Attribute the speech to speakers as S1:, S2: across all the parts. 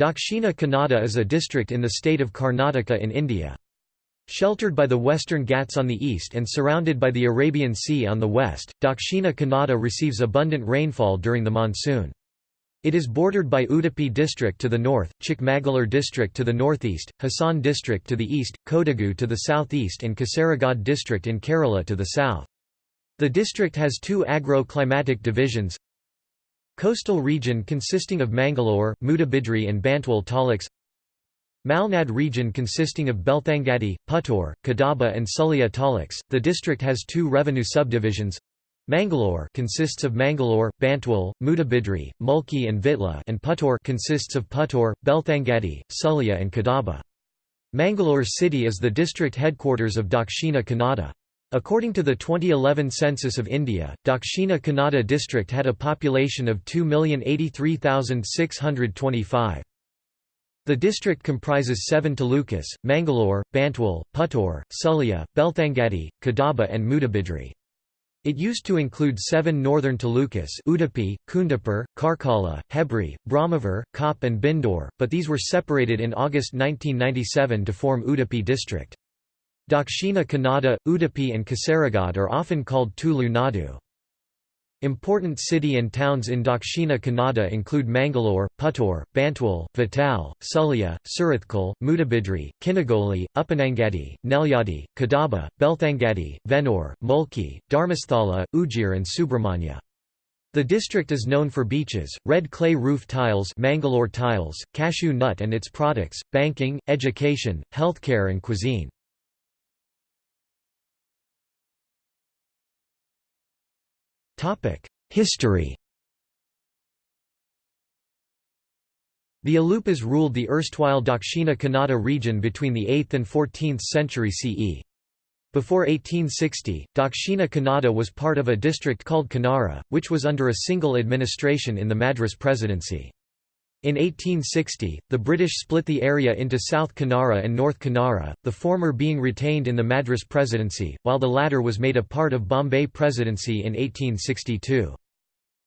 S1: Dakshina Kannada is a district in the state of Karnataka in India. Sheltered by the western Ghats on the east and surrounded by the Arabian Sea on the west, Dakshina Kannada receives abundant rainfall during the monsoon. It is bordered by Udupi district to the north, Chikmagalur district to the northeast, Hassan district to the east, Kodagu to the southeast and Kasaragod district in Kerala to the south. The district has two agro-climatic divisions, Coastal region consisting of Mangalore, Mudabidri and Bantwal taluks Malnad region consisting of Belthangadi, Puttur, Kadaba and Sullia taluks. The district has two revenue subdivisions. Mangalore consists of Mangalore, Bantwal, Mudabidri, Mulki and Vitla and Puttur consists of Puttur, Belthangadi, Sullia and Kadaba. Mangalore city is the district headquarters of Dakshina Kannada. According to the 2011 census of India, Dakshina Kannada district had a population of 2,083,625. The district comprises seven talukas, Mangalore, Bantwal, Puttur, Sullia, Belthangadi, Kadaba and Mudabidri. It used to include seven northern talukas Udupi, Kundapur, Karkala, Hebri, Brahmavar, Kop and Bindore, but these were separated in August 1997 to form Udupi district. Dakshina Kannada, Udupi and Kasaragod are often called Tulu Nadu. Important city and towns in Dakshina Kannada include Mangalore, Puttur, Bantwal, Vital, Sullia, Surathkal, Mudabidri, Kinnigoli, Uppanangadi, Nelyadi, Kadaba, Belthangadi, Vennore, Mulki, Dharmasthala, Ujjir and Subramanya. The district is known for beaches, red clay roof tiles Mangalore tiles, cashew nut and its products, banking, education, healthcare and cuisine. History The Alupas ruled the erstwhile Dakshina Kannada region between the 8th and 14th century CE. Before 1860, Dakshina Kannada was part of a district called Canara, which was under a single administration in the Madras Presidency. In 1860, the British split the area into South Canara and North Canara, the former being retained in the Madras Presidency, while the latter was made a part of Bombay Presidency in 1862.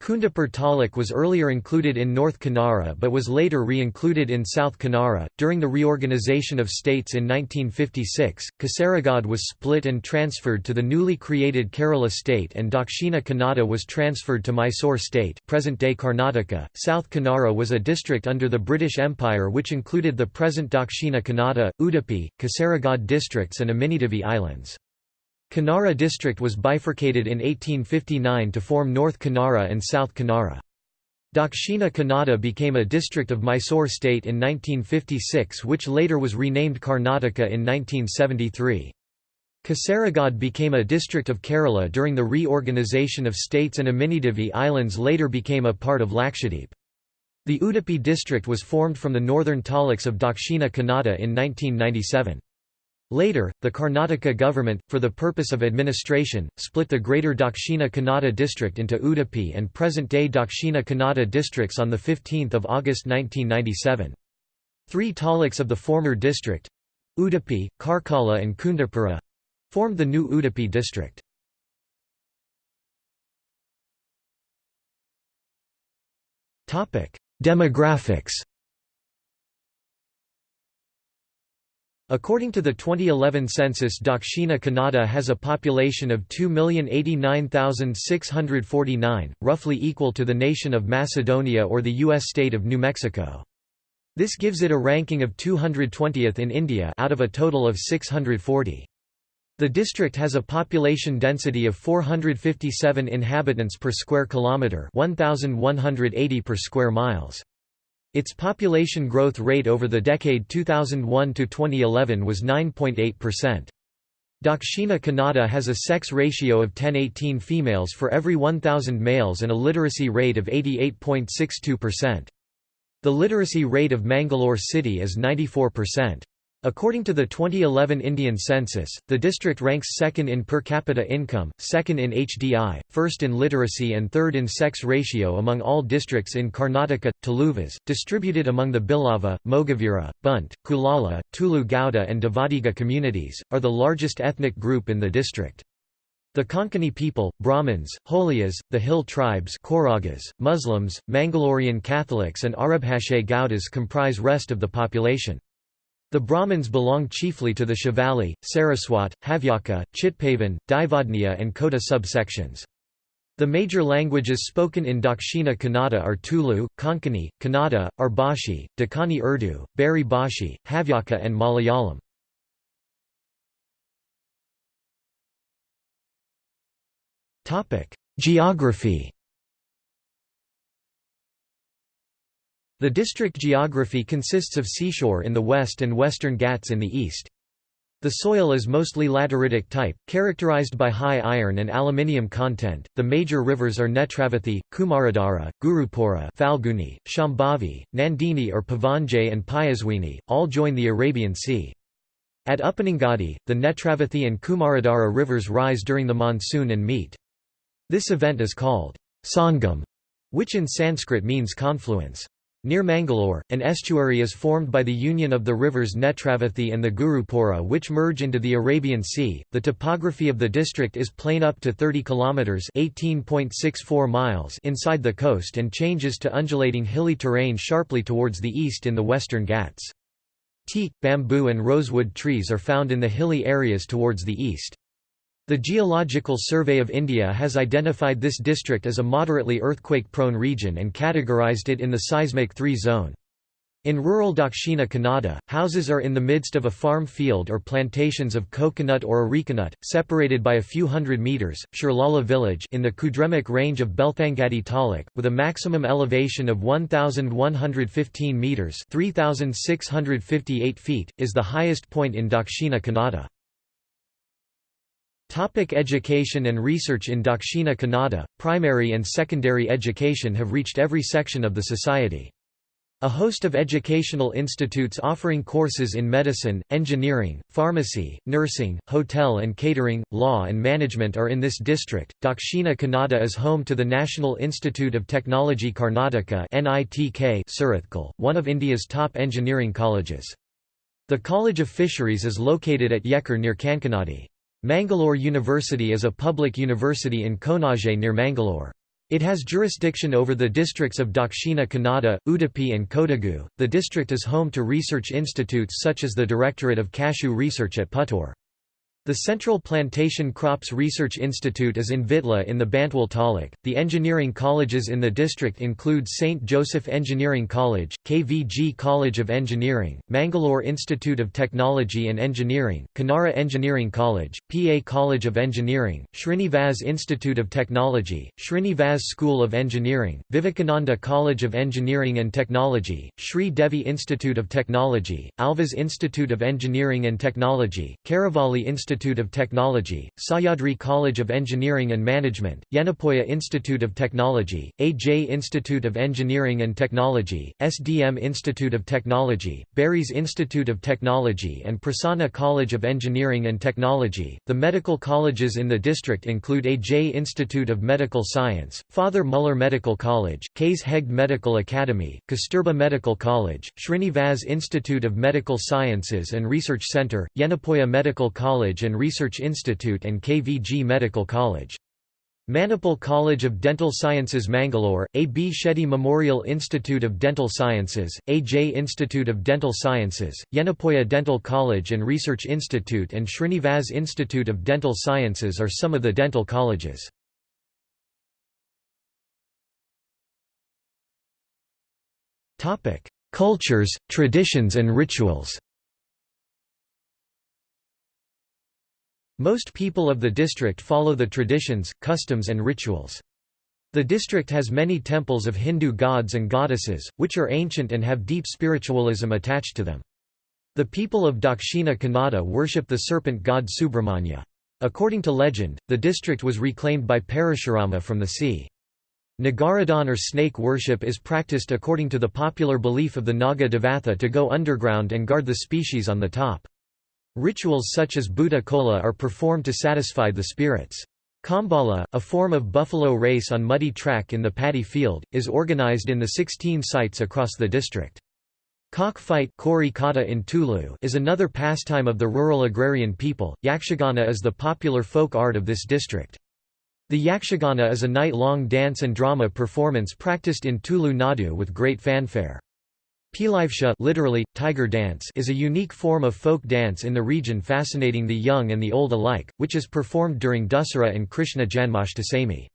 S1: Kundapur Taluk was earlier included in North Canara but was later re-included in South Canara. During the reorganisation of states in 1956, Kasaragod was split and transferred to the newly created Kerala state and Dakshina Kannada was transferred to Mysore state present-day Karnataka. South Canara was a district under the British Empire which included the present Dakshina Kannada, Udupi, Kasaragod districts and Amindivi Islands. Canara district was bifurcated in 1859 to form North Canara and South Canara. Dakshina Kannada became a district of Mysore state in 1956 which later was renamed Karnataka in 1973. Kasaragod became a district of Kerala during the reorganisation of states and Amindivi Islands later became a part of Lakshadweep. The Udupi district was formed from the northern taluks of Dakshina Kannada in 1997. Later, the Karnataka government, for the purpose of administration, split the Greater Dakshina Kannada district into Udupi and present-day Dakshina Kannada districts on 15 August 1997. Three taluks of the former district—Udupi, Karkala and Kundapura—formed the new Udupi district. Demographics According to the 2011 census Dakshina Kannada has a population of 2,089,649, roughly equal to the nation of Macedonia or the U.S. state of New Mexico. This gives it a ranking of 220th in India out of a total of 640. The district has a population density of 457 inhabitants per square kilometre 1,180 per square miles. Its population growth rate over the decade 2001 to 2011 was 9.8%. Dakshina Kannada has a sex ratio of 10-18 females for every 1,000 males and a literacy rate of 88.62%. The literacy rate of Mangalore city is 94%. According to the 2011 Indian census, the district ranks second in per capita income, second in HDI, first in literacy and third in sex ratio among all districts in Karnataka. Tuluvas, distributed among the Bilava, Mogavira, Bunt, Kulala, Tulu Gauda and Devadiga communities, are the largest ethnic group in the district. The Konkani people, Brahmins, Holiyas, the Hill tribes Koragas, Muslims, Mangalorean Catholics and Arabhashe Gaudas comprise rest of the population. The Brahmins belong chiefly to the Shivalli, Saraswat, Havyaka, Chitpavan, Daivodniya and Kota subsections. The major languages spoken in Dakshina Kannada are Tulu, Konkani, Kannada, Arbashi, Dakani Urdu, Bari Bashi, Havyaka and Malayalam. Geography The district geography consists of seashore in the west and western Ghats in the east. The soil is mostly lateritic type, characterized by high iron and aluminium content. The major rivers are Netravathi, Kumaradhara, Gurupura, Falguni, Shambhavi, Nandini or Pavanje and Payaswini, all join the Arabian Sea. At Uppinangadi, the Netravathi and Kumaradhara rivers rise during the monsoon and meet. This event is called Sangam, which in Sanskrit means confluence. Near Mangalore, an estuary is formed by the union of the rivers Netravathi and the Gurupura which merge into the Arabian Sea. The topography of the district is plain up to 30 kilometers (18.64 miles) inside the coast and changes to undulating hilly terrain sharply towards the east in the western Ghats. Teak, bamboo and rosewood trees are found in the hilly areas towards the east. The Geological Survey of India has identified this district as a moderately earthquake-prone region and categorized it in the seismic 3 zone. In rural Dakshina Kannada, houses are in the midst of a farm field or plantations of coconut or arecanut, separated by a few hundred metres. Shirlala village in the Kudremukh range of Belthangadi Taluk, with a maximum elevation of 1,115 metres (3,658 feet), is the highest point in Dakshina Kannada. Topic education and research In Dakshina Kannada, primary and secondary education have reached every section of the society. A host of educational institutes offering courses in medicine, engineering, pharmacy, nursing, hotel and catering, law and management are in this district. Dakshina Kannada is home to the National Institute of Technology Karnataka (NITK) Surathkal, one of India's top engineering colleges. The College of Fisheries is located at Yekkur near Kankanadi. Mangalore University is a public university in Konaje near Mangalore. It has jurisdiction over the districts of Dakshina Kannada, Udupi and Kodagu. The district is home to research institutes such as the Directorate of Cashew Research at Puttur. The Central Plantation Crops Research Institute is in Vitla in the Bantwal Taluk. The engineering colleges in the district include St. Joseph Engineering College, KVG College of Engineering, Mangalore Institute of Technology and Engineering, Kanara Engineering College, PA College of Engineering, Srinivas Institute of Technology, Srinivas School of Engineering, Vivekananda College of Engineering and Technology, Sri Devi Institute of Technology, Alvas Institute of Engineering and Technology, Karavalli Institute Institute of Technology, Sahyadri College of Engineering and Management, Yenepoya Institute of Technology, AJ Institute of Engineering and Technology, SDM Institute of Technology, Bearys Institute of Technology and Prasanna College of Engineering and Technology. The medical colleges in the district include AJ Institute of Medical Science, Father Muller Medical College, K. S. Hegde Medical Academy, Kasturba Medical College, Srinivas Institute of Medical Sciences and Research Center, Yenepoya Medical College and Research Institute and KVG Medical College. Manipal College of Dental Sciences Mangalore, A. B. Shetty Memorial Institute of Dental Sciences, A. J. Institute of Dental Sciences, Yenepoya Dental College and Research Institute and Srinivas Institute of Dental Sciences are some of the dental colleges. Cultures, traditions and rituals Most people of the district follow the traditions, customs and rituals. The district has many temples of Hindu gods and goddesses, which are ancient and have deep spiritualism attached to them. The people of Dakshina Kannada worship the serpent god Subramanya. According to legend, the district was reclaimed by Parashurama from the sea. Nagaradhan or snake worship is practiced according to the popular belief of the Naga Devatha to go underground and guard the species on the top. Rituals such as Bhuta Kola are performed to satisfy the spirits. Kambala, a form of buffalo race on muddy track in the paddy field, is organized in the 16 sites across the district. Cockfight in Tulu is another pastime of the rural agrarian people. Yakshagana is the popular folk art of this district. The Yakshagana is a night-long dance and drama performance practiced in Tulu Nadu with great fanfare. Pilivesha literally, tiger dance is a unique form of folk dance in the region fascinating the young and the old alike, which is performed during Dussehra and Krishna Janmashtami.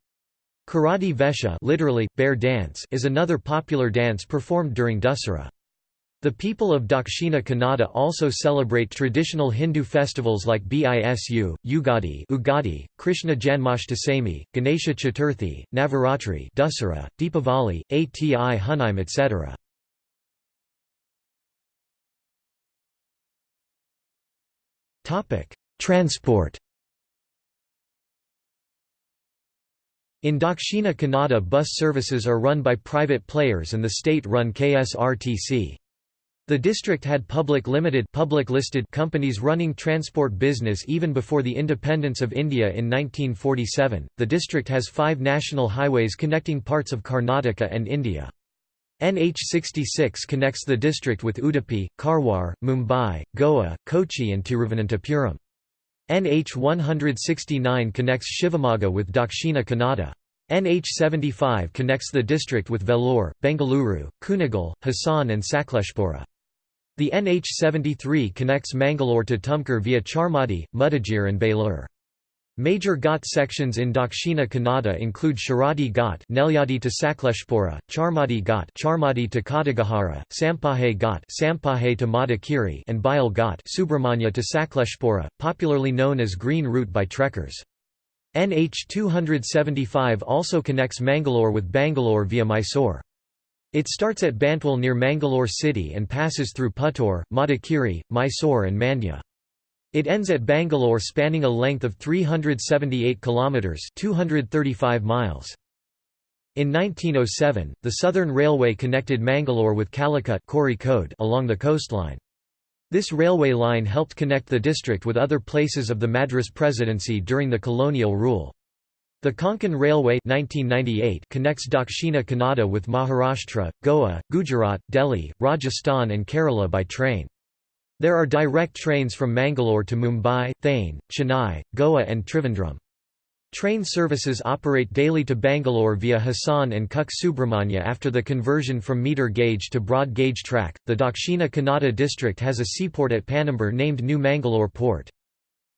S1: Karadi Vesha literally, bear dance is another popular dance performed during Dussehra. The people of Dakshina Kannada also celebrate traditional Hindu festivals like Bisu, Ugadi, Ugadi Krishna Janmashtami, Ganesha Chaturthi, Navaratri Dussehra, Deepavali, Ati Hunaim etc. Transport In Dakshina Kannada bus services are run by private players and the state-run KSRTC. The district had public limited public listed companies running transport business even before the independence of India in 1947. The district has 5 national highways connecting parts of Karnataka and India. NH66 connects the district with Udupi, Karwar, Mumbai, Goa, Kochi and Tiruvananthapuram. NH 169 connects Shivamogga with Dakshina Kannada. NH75 connects the district with Vellore, Bengaluru, Kunigal, Hassan and Sakleshpura. The NH73 connects Mangalore to Tumkur via Charmadi, Mudigere and Belur. Major Ghat sections in Dakshina Kannada include Sharadi Ghat Nelyadi to Sakleshpura, Charmadi Ghat Charmadi to Kadagahara, Sampahe Ghat Sampahe to Madikeri and Bile Ghat Subramanya to Sakleshpura, popularly known as Green Route by trekkers. NH 275 also connects Mangalore with Bangalore via Mysore. It starts at Bantwal near Mangalore city and passes through Puttur, Madikeri, Mysore and Mandya. It ends at Bangalore spanning a length of 378 kilometers, 235 miles. In 1907, the Southern Railway connected Mangalore with Calicut along the coastline. This railway line helped connect the district with other places of the Madras Presidency during the colonial rule. The Konkan Railway 1998 connects Dakshina Kannada with Maharashtra, Goa, Gujarat, Delhi, Rajasthan and Kerala by train. There are direct trains from Mangalore to Mumbai, Thane, Chennai, Goa and Trivandrum. Train services operate daily to Bangalore via Hassan and Kuk Subramanya after the conversion from meter gauge to broad gauge track. The Dakshina Kannada district has a seaport at Panambur named New Mangalore Port.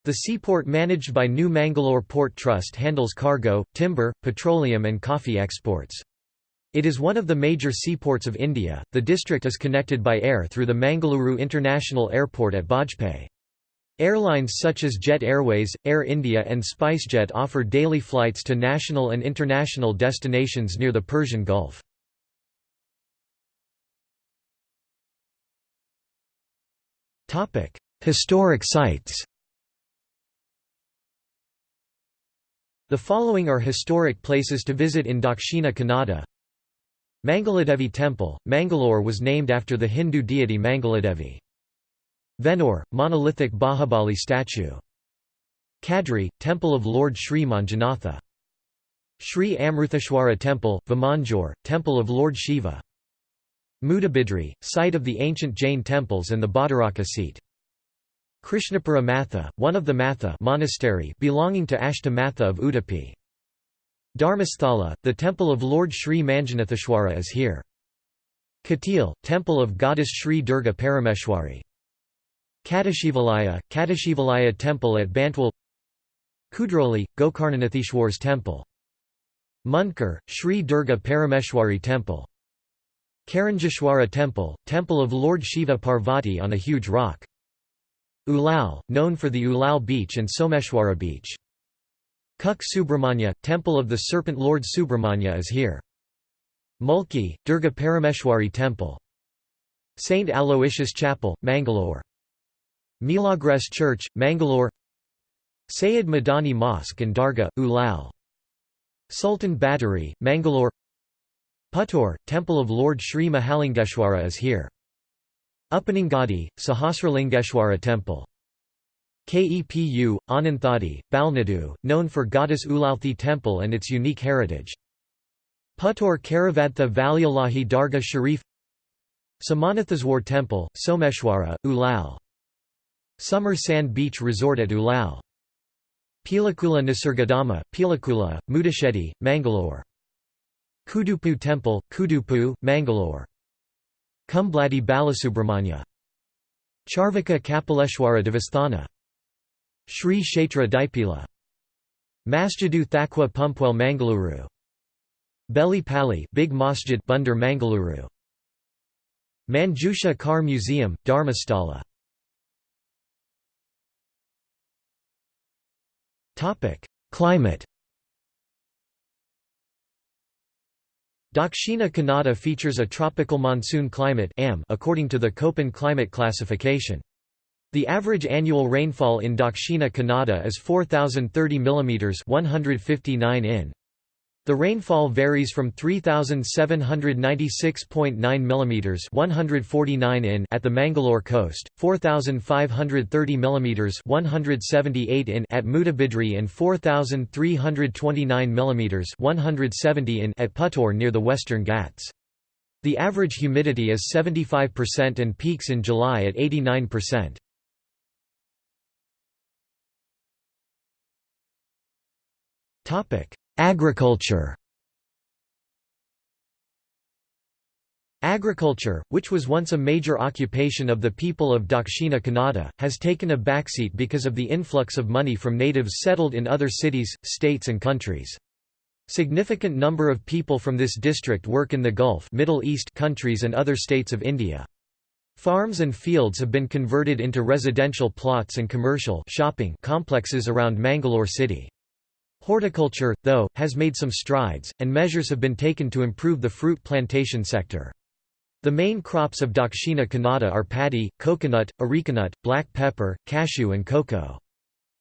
S1: The seaport managed by New Mangalore Port Trust handles cargo, timber, petroleum and coffee exports. It is one of the major seaports of India. The district is connected by air through the Mangaluru International Airport at Bajpe. Airlines such as Jet Airways, Air India and SpiceJet offer daily flights to national and international destinations near the Persian Gulf. Historic sites The following are historic places to visit in Dakshina Kannada. Mangaladevi Temple, Mangalore was named after the Hindu deity Mangaladevi. Vennore, monolithic Bahubali statue. Kadri, Temple of Lord Sri Manjunatha. Sri Amrutheshwara Temple, Vamanjoor, Temple of Lord Shiva. Mudabidri, site of the ancient Jain temples and the Bhattaraka seat. Krishnapura Matha, one of the Matha monastery belonging to Ashtamatha of Udupi. Dharmasthala, the temple of Lord Sri Manjunatheshwara is here. Katil, temple of goddess Sri Durga Parameshwari. Kadashivalaya, Kadashivalaya temple at Bantwal Kudroli, Gokarnanatheshwar's temple. Munkar, Sri Durga Parameshwari temple. Karanjeshwara temple, temple of Lord Shiva Parvati on a huge rock. Ulal, known for the Ulal beach and Someshwara beach. Kuk Subramanya, temple of the serpent lord Subramanya is here. Mulki, Durga Parameshwari temple. St. Aloysius Chapel, Mangalore. Milagres Church, Mangalore Sayed Madani Mosque and Darga, Ulal. Sultan Battery, Mangalore Puttur, Temple of Lord Sri Mahalingeshwara is here. Uppanangadi, Sahasralingeshwara Temple. Kepu, Ananthadi, Balnadu, known for goddess Ulalthi temple and its unique heritage. Puttur Karavadtha Valyalahi Dargah Sharif Samanatheswar Temple, Someshwara, Ulal. Summer Sand Beach Resort at Ulal. Pilikula Nisargadhama, Pilikula, Mudashedi, Mangalore. Kudupu Temple, Kudupu, Mangalore. Kumbladi Balasubramanya. Charvaka Kapaleshwara Devasthana. Sri Kshetra Dipila. Masjidu Thakwa Pumpwell Mangaluru. Beli Pali Big Masjid Bunder Mangaluru. Manjusha Car Museum, Dharmasthala Climate Dakshina Kannada features a tropical monsoon climate according to the Köppen climate classification. The average annual rainfall in Dakshina Kannada is 4030 mm 159 in. The rainfall varies from 3796.9 mm 149 in at the Mangalore coast, 4530 mm 178 in at Mudabidri and 4329 mm 170 in at Puttur near the Western Ghats. The average humidity is 75% and peaks in July at 89%. Agriculture Agriculture, which was once a major occupation of the people of Dakshina Kannada, has taken a backseat because of the influx of money from natives settled in other cities, states and countries. Significant number of people from this district work in the Gulf Middle East countries and other states of India. Farms and fields have been converted into residential plots and commercial shopping complexes around Mangalore city. Horticulture, though, has made some strides, and measures have been taken to improve the fruit plantation sector. The main crops of Dakshina Kannada are paddy, coconut, arecanut, black pepper, cashew and cocoa.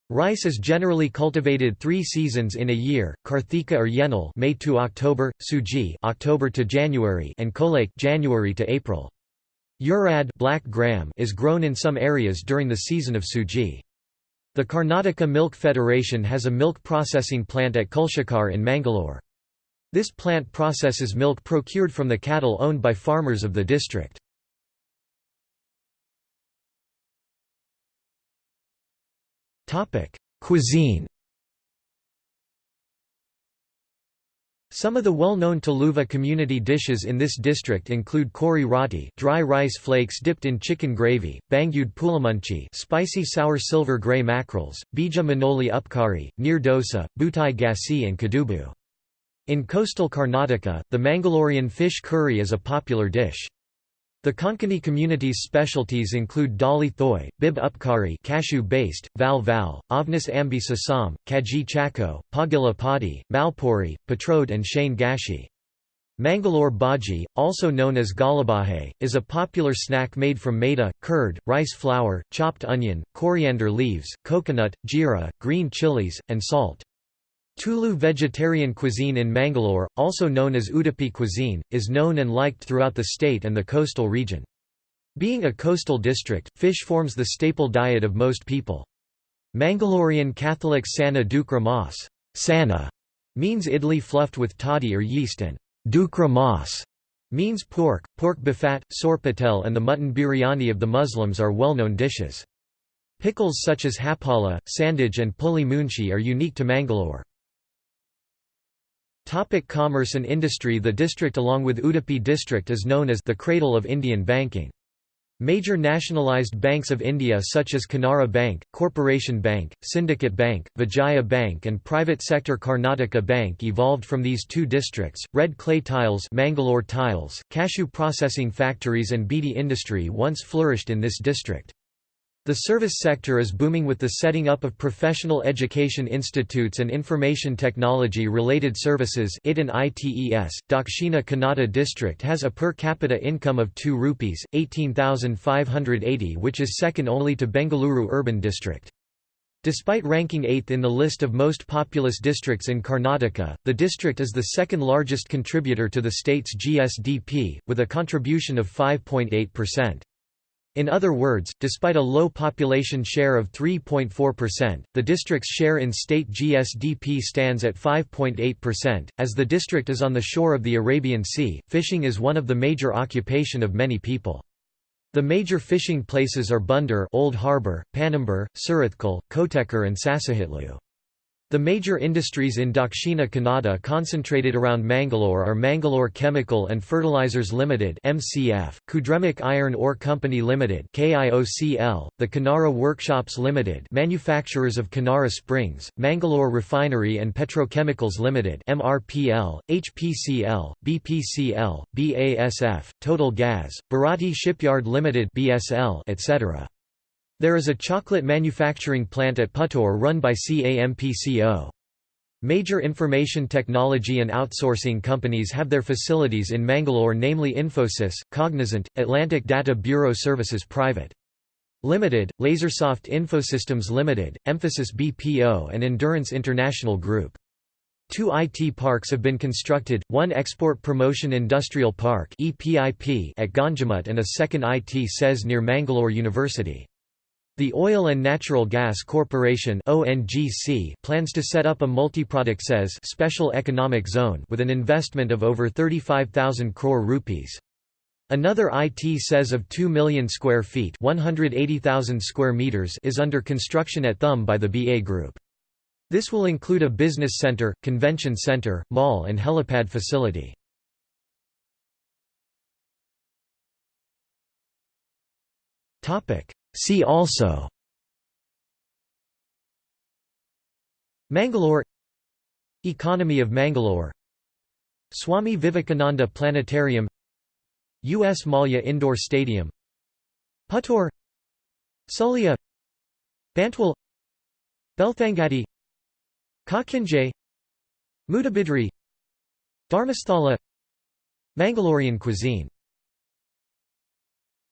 S1: Rice is generally cultivated three seasons in a year: Karthika or Yenal, May to October, Suji, October to January, and Kolake, January to April. Urad, black gram, is grown in some areas during the season of Suji. The Karnataka Milk Federation has a milk processing plant at Kulshekar in Mangalore. This plant processes milk procured from the cattle owned by farmers of the district. Cuisine Some of the well-known Tuluva community dishes in this district include kori roti dry rice flakes dipped in chicken gravy, bangud pulamunchi spicy sour silver grey mackerels, bija manoli upkari, neer dosa, butai gasi and kadubu. In coastal Karnataka, the Mangalorean fish curry is a popular dish. The Konkani community's specialties include dali thoy, bib upkari cashew-based, val val, Avnis ambi sasam, kaji chako, pagila padi, malpuri, patrode and shane gashi. Mangalore bhaji, also known as galabahe, is a popular snack made from maida, curd, rice flour, chopped onion, coriander leaves, coconut, jeera, green chilies, and salt. Tulu vegetarian cuisine in Mangalore, also known as Udupi cuisine, is known and liked throughout the state and the coastal region. Being a coastal district, fish forms the staple diet of most people. Mangalorean Catholic Sana Dukra Mas Sana means idli fluffed with toddy or yeast and Dukra Mas means pork, pork bifat, sorpatel and the mutton biryani of the Muslims are well-known dishes. Pickles such as hapala, sandage and puli munchi are unique to Mangalore. Topic commerce and industry The district along with Udupi district is known as the cradle of Indian banking. Major nationalized banks of India such as Canara Bank, Corporation Bank, Syndicate Bank, Vijaya Bank and private sector Karnataka Bank evolved from these two districts. Red clay tiles, Mangalore tiles, cashew processing factories and beedi industry once flourished in this district. The service sector is booming with the setting up of professional education institutes and information technology related services IT and ITES. Dakshina Kannada district has a per capita income of 2 rupees 18,580 which is second only to Bengaluru urban district. Despite ranking 8th in the list of most populous districts in Karnataka, the district is the second largest contributor to the state's GSDP, with a contribution of 5.8%. In other words, despite a low population share of 3.4%, the district's share in state GSDP stands at 5.8%. As the district is on the shore of the Arabian Sea, fishing is one of the major occupation of many people. The major fishing places are Bunder Old Harbor, Panambur, Surathkal, Kotekar and Sasahitlu. The major industries in Dakshina Kannada concentrated around Mangalore are Mangalore Chemical and Fertilizers Limited (MCF), Kudremukh Iron Ore Company Limited (KIOCL), the Kanara Workshops Limited, manufacturers of Kanara Springs, Mangalore Refinery and Petrochemicals Limited (MRPL), HPCL, BPCL, BASF, Total Gas, Bharati Shipyard Limited (BSL), etc. There is a chocolate manufacturing plant at Puttur run by CAMPCO. Major information technology and outsourcing companies have their facilities in Mangalore namely Infosys, Cognizant, Atlantic Data Bureau Services Private. Limited, Lasersoft Infosystems Limited, Mphasis BPO and Endurance International Group. Two IT parks have been constructed, one Export Promotion Industrial Park at Ganjamut and a second IT SEZ near Mangalore University. The Oil and Natural Gas Corporation (ONGC) plans to set up a multi-product SEZ special economic zone with an investment of over 35,000 crore rupees. Another IT SEZ of 2 million square feet (180,000 square meters) is under construction at Thum by the BA Group. This will include a business center, convention center, mall and helipad facility. Topic: See also Mangalore Economy of Mangalore Swami Vivekananda Planetarium U.S. Mallya Indoor Stadium Puttur Sullia Bantwal Belthangadi Kakinjay Mudabidri Dharmasthala Mangalorean cuisine